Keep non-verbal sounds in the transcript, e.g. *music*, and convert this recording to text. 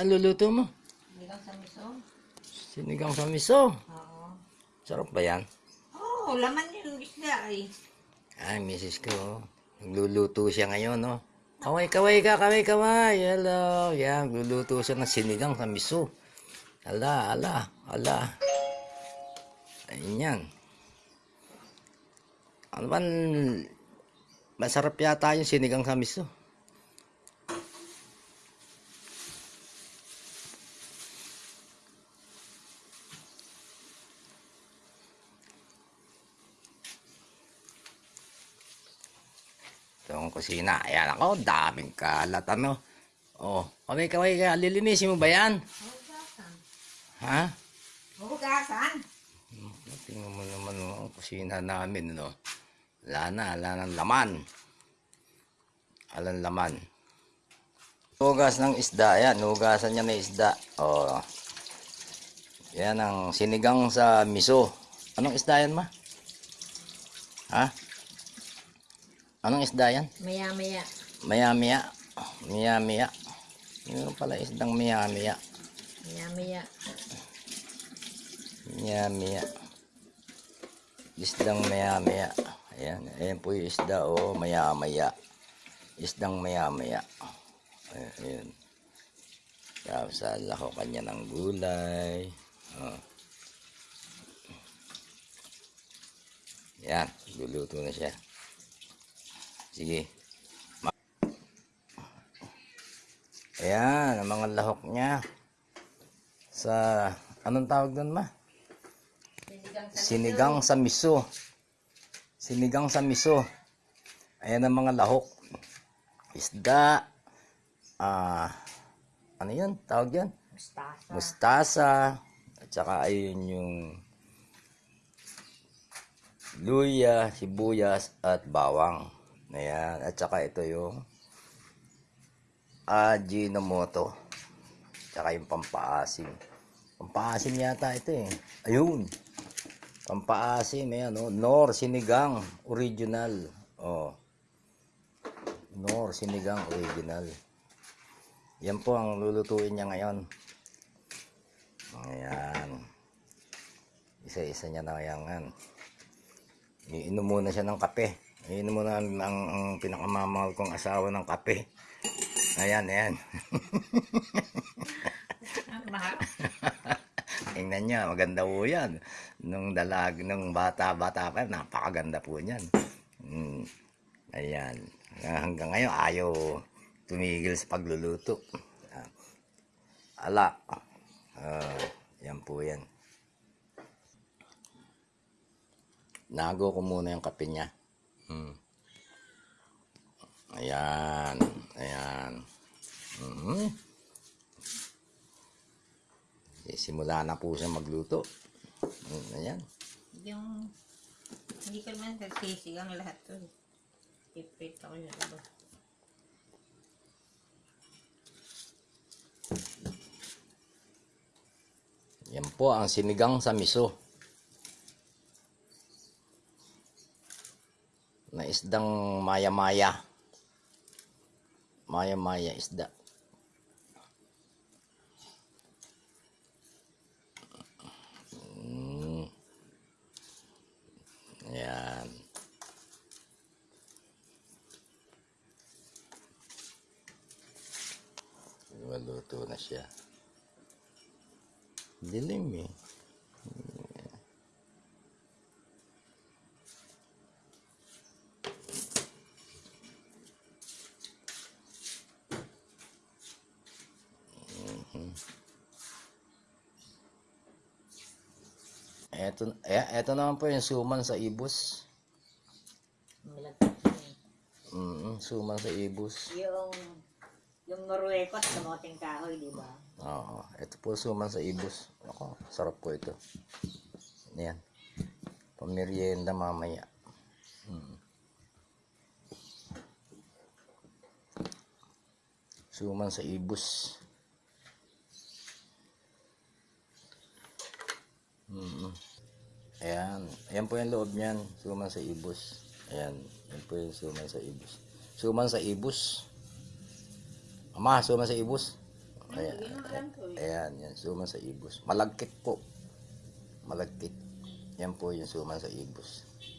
ang luluto mo? Hindi lang sa miso. Sinigang sa miso. Oo. Sarap ba yan? Oo, laman yung isda ay. Ay, misis ko. Nagluluto siya ngayon, no? Kaway, kaway ka, kaway, kaway. Hello. Yan, nagluluto siya ng sinigang sa miso. Ala, ala, ala. Ayun yan. Ano ba? Masarap yata yung sinigang sa miso. Ang kusina. Ayan ako, daming kalat. Ano? Oh, kaway, kaway, kaya lilinisin mo ba yan? Hugasan. Ha? Hugasan. Tingnan mo naman oh, ang kusina namin, no? Wala na, wala nang laman. Alang laman. Hugas ng isda, yan. Hugasan niya ng isda. Oh. Yan ang sinigang sa miso. Anong isda yan, ma? Ha? Anong isda yan? Maya-maya. Maya-maya. Maya-maya. Yun pala isdang maya-maya. Maya-maya. Maya-maya. Isdang maya-maya. Ayan. Ayan po yung isda. Oh, maya-maya. Isdang maya-maya. Ayan. ayan. Tapos ko kanya ng gulay. Oh. Yan. Luluto na siya. Sige. Ayan. Ang mga lahok niya. Sa, anong tawag doon ma? Sinigang sa miso. Sinigang sa miso. Ayan ang mga lahok. Isda. Ah, ano yun? Tawag yan? Mustasa. Mustasa. At saka ayun yung luya, sibuyas, at bawang. Ayan. At saka ito yung Ajinomoto. Tsaka yung pampaasim. Pampaasim yata ito eh. Ayun. Pampaasim, ayan, oh. Nor Sinigang Original. Oh. Nor Sinigang Original. Yan po ang lulutuin niya ngayon. Ayan. Isa-isa niya na yan. Iinom muna siya ng kape. Iinom muna ang, ang, ang pinakamamahal kong asawa ng kape. Ayan, ayan. *laughs* Tingnan niya, maganda po yan. Nung dalag, nung bata-bata pa, napakaganda po niyan. Mm. Ayan. Hanggang ngayon, ayaw tumigil sa pagluluto. Ah. Ala. Ah, yan po yan. Nago ko muna yung kape niya. Mm. Ayan. Ayan. Mhm. Eh, Simula na po siya magluto. Mm, Ayan. Yung, hindi ko naman nagsisigang lahat to. Ipit ako yung iba. Yan po ang sinigang sa miso. Na isdang maya-maya. Maya-maya isda. Mm. Yan. Maluto na siya. Dilim eh. Eto, eh, eto naman po yung suman sa ibus. Mm, suman sa ibus. Yung, yung Marruecos, kamoting kahoy, di ba? Oo, ito po suman sa ibus. Ako, sarap po ito. Yan. Pamerienda mamaya. Mm. Suman sa ibus. Mm. Ayan. Ayan po yung loob niyan. Suman sa ibus. Ayan. Ayan po yung suman sa ibus. Suman sa ibus. Ama, suman sa ibus. Ayan, eh. ayan, yan, suman sa ibus. Malagkit po. Malagkit. Yan po yung suman sa ibus.